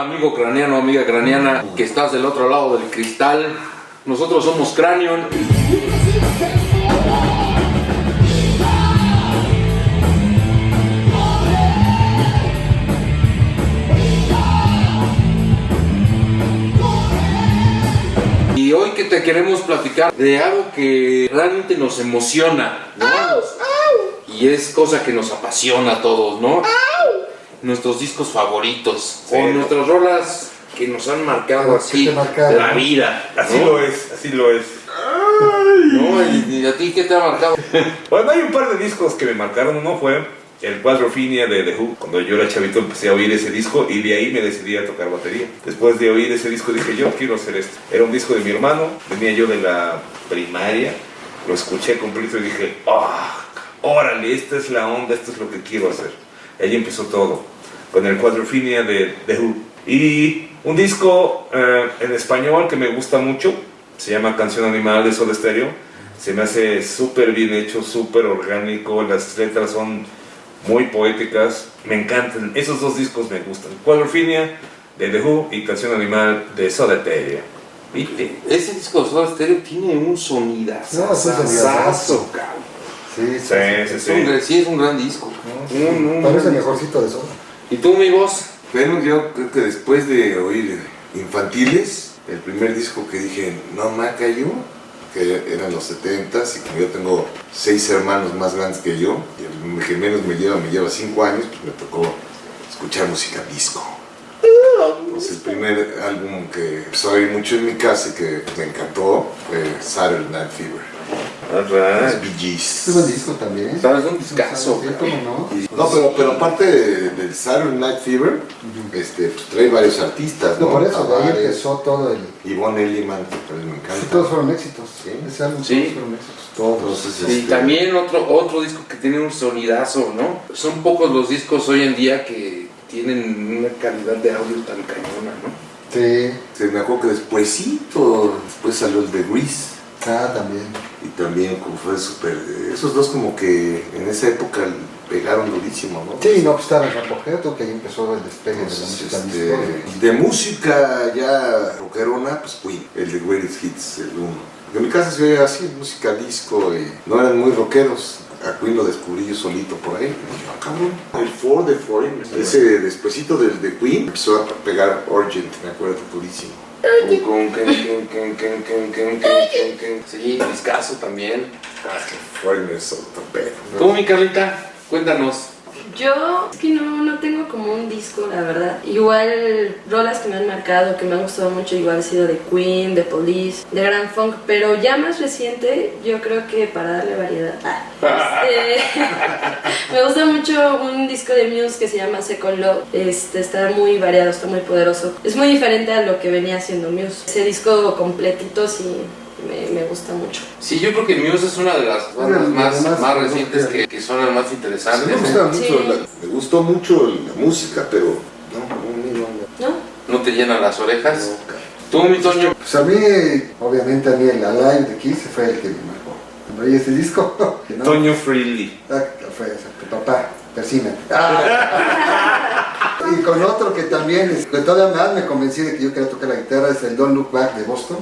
Hola amigo craneano, amiga craneana, que estás del otro lado del cristal. Nosotros somos Cranion. Y hoy que te queremos platicar de algo que realmente nos emociona, ¿no? Y es cosa que nos apasiona a todos, ¿no? Nuestros discos favoritos o nuestras rolas que nos han marcado ¿Qué así la vida. Así ¿no? lo es, así lo es. ¿No? ¿Y, y a ti qué te ha marcado? Bueno, hay un par de discos que me marcaron. Uno fue el Quadrophenia de The Who. Cuando yo era chavito empecé a oír ese disco y de ahí me decidí a tocar batería. Después de oír ese disco dije, yo quiero hacer esto. Era un disco de mi hermano, venía yo de la primaria, lo escuché completo y dije, ah, órale, esta es la onda, esto es lo que quiero hacer. Ahí empezó todo, con el Quadrophenia de The Who. Y un disco eh, en español que me gusta mucho, se llama Canción Animal de Soda Stereo. Se me hace súper bien hecho, súper orgánico, las letras son muy poéticas, me encantan. Esos dos discos me gustan. Quadrophenia de The Who y Canción Animal de Soda Stereo. ¿Viste? Ese disco de Soda Stereo tiene un sonidazo. No, sí, sonidazazo. cabrón. Sí, sí, Sí, sí, Es un gran- sí. sí, es un gran disco. Un- un- Parece el mejorcito de eso. ¿Y tú, mi voz? Bueno, yo creo que después de oír Infantiles, el primer disco que dije, no me cayó, que eran los 70s y como yo tengo seis hermanos más grandes que yo, y el que menos me lleva, me lleva cinco años, pues me tocó escuchar música disco. Pues el primer álbum que empezó a oír mucho en mi casa y que me encantó fue Saturday Night Fever. Los Bee Gees. Es buen disco también. Sabes, un discazo, Sí, no. Pero, pero aparte de- del Saturday Night Fever, este, pues trae varios artistas, ¿no? No, por eso, de ahí empezó todo el... Yvonne Elliman, que también me Sí, encanta. todos fueron éxitos. Sí. Ese álbum Sí. todos fueron éxitos. Todos. Entonces, Y este, también otro, otro disco que tiene un sonidazo, ¿no? Son pocos los discos hoy en día que tienen una calidad de audio tan cañona, ¿no? Sí. se me acuerdo que despuésito, después salió el de Grease. Ah, también. Y también como fue súper... Esos dos como que en esa época pegaron durísimo, ¿no? Sí, no, pues estaba en apogeo, que ahí empezó el despegue de la música este, de música ya rockerona, pues Queen, el de Greatest Hits, el uno. En mi casa se veía así, música disco, y no eran muy rockeros a Queen lo descubrí yo solito por ahí. Cabrón. El Ford de Foreign. Ese despuesito de, de Queen empezó a pegar Urgent, me acuerdo durísimo. Sí, discaso también. Ah, que Foreigner es otro pedo. ¿Cómo mi Carlita? Cuéntanos. Yo es que no, no tengo como un disco, la verdad. Igual rolas que me han marcado, que me han gustado mucho, igual ha sido de Queen, de Police, de Grand Funk, pero ya más reciente, yo creo que para darle variedad. ah, este, me gusta mucho un disco de Muse que se llama Second Love. Este, está muy variado, está muy poderoso. Es muy diferente a lo que venía haciendo Muse. Ese disco completito sí me, me gusta mucho. Sí, yo creo que Muse es una de las bandas Bueno, más, más no recientes que, que son las más Sí, interesantes. me, ¿no? gusta mucho Sí. la- me gustó mucho la música, pero no, no, no, no. ¿No? ¿No te llenan las orejas? Tú, mi Toño. Pues a mí, obviamente a mí el Alive de Kiss fue el que me marcó. Cuando oí ese disco, no, Toño Freely. Ah, fue exacto, papá, persina. y con otro que también, es- que todavía más me convencí de que yo quería tocar la guitarra, es el Don't Look Back de Boston.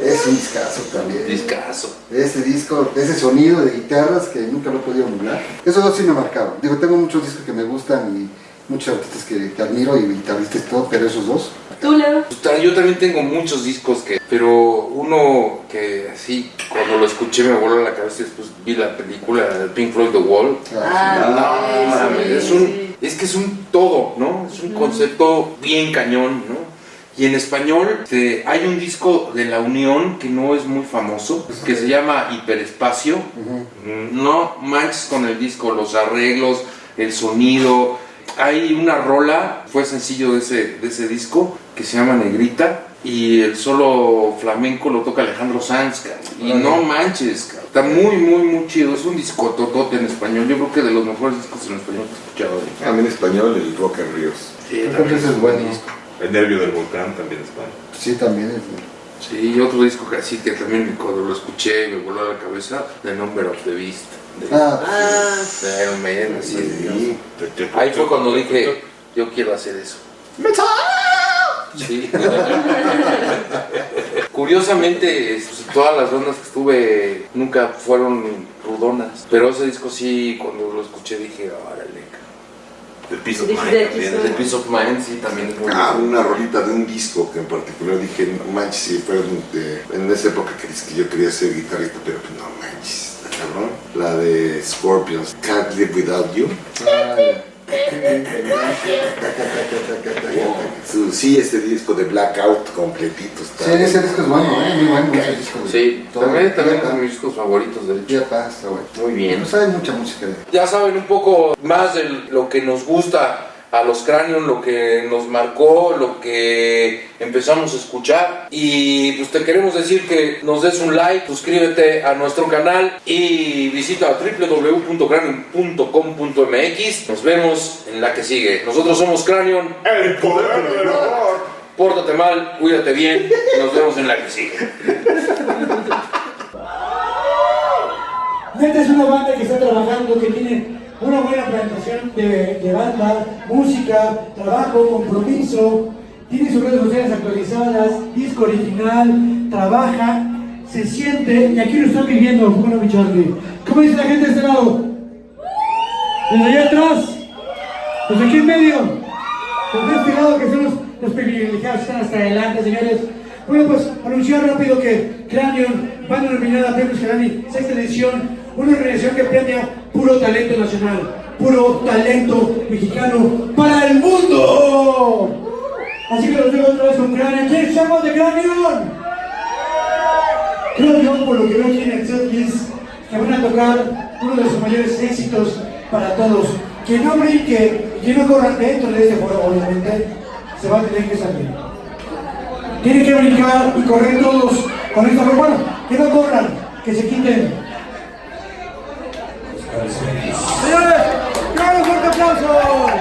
Es un discazo también. Discazo. Ese disco, ese sonido de guitarras que nunca lo he podido emular. Esos dos sí me marcaron. Digo, tengo muchos discos que me gustan y muchos artistas que, que admiro y guitarristas y todo, pero esos dos. ¿Tú, Leo? Yo también tengo muchos discos que, pero uno que así, cuando lo escuché me voló la cabeza y después vi la película de Pink Floyd The Wall. Ah, No, sí, mames, sí, es un, es que es un todo, ¿no? Es un concepto bien cañón, ¿no? Y en español este, hay un disco de La Unión que no es muy famoso, que se llama Hiperespacio. No manches con el disco, los arreglos, el sonido. Hay una rola, fue sencillo de ese, de ese disco, que se llama Negrita. Y el solo flamenco lo toca Alejandro Sanz. Y no manches, cabrón. Está muy, muy, muy chido. Es un disco totote en español. Yo creo que de los mejores discos en español que he escuchado. A mí en español el Rock and Ríos. Sí, Creo que ese es buen disco. El nervio del volcán también es bueno. Sí, también es. Sí, y otro disco que así que también cuando lo escuché me voló a la cabeza, The Number of the Beast. De, Ah, de Iron Maiden, así, Sí. Ahí fue cuando dije, yo quiero hacer eso. Sí. Curiosamente, pues, todas las bandas que estuve nunca fueron rudonas. Pero ese disco sí, cuando lo escuché dije, órale. El piso Dije, Mind de también. El Piece of Mind sí también es muy Ah, una rolita de un disco que en particular dije, no manches, sí, fue de- en esa época que, que yo quería ser guitarrista, pero pues, no manches, cabrón. La de Scorpions, Can't Live Without You. Ah, Sí, este disco de Blackout completito está. Sí, ese disco es bueno, ¿eh? Muy bueno ese disco. Sí, también, también es de mis discos favoritos, de hecho. Ya está, está bueno. Muy bien. Pues hay mucha música. Ya saben un poco más de lo que nos gusta a los Cranion, lo que nos marcó, lo que empezamos a escuchar. Y pues te queremos decir que nos des un like, suscríbete a nuestro canal y visita www.cranion.com.mx. Nos vemos en la que sigue. Nosotros somos Cranion. El poder del amor. Pórtate mal, cuídate bien. y Nos vemos en la que sigue. Neta es una banda que está trabajando, que tiene una buena plantación de, banda, música, trabajo, compromiso, tiene sus redes sociales actualizadas, disco original, trabaja, se siente, y aquí lo están viviendo, bueno mi Charlie. ¿Cómo dice la gente de este lado? Desde allá atrás, desde aquí en medio, desde este lado que son los, los privilegiados, están hasta adelante, señores. Bueno, pues anunciar rápido que Cranion, banda nominada a Premios Grammy, sexta edición, una organización que premia puro talento nacional, puro talento mexicano para el mundo. Así que los dejo otra vez con Cranion. ¿Quiénes somos de Cranion? Creo yo, por lo que veo aquí en el setlist, que van a tocar uno de sus mayores éxitos para todos. Quien no brinque, quien no corra dentro de este foro, obviamente, se va a tener que salir. Tienen que brincar y correr todos con esta. Bueno, que no corran, que se quiten Aplausos!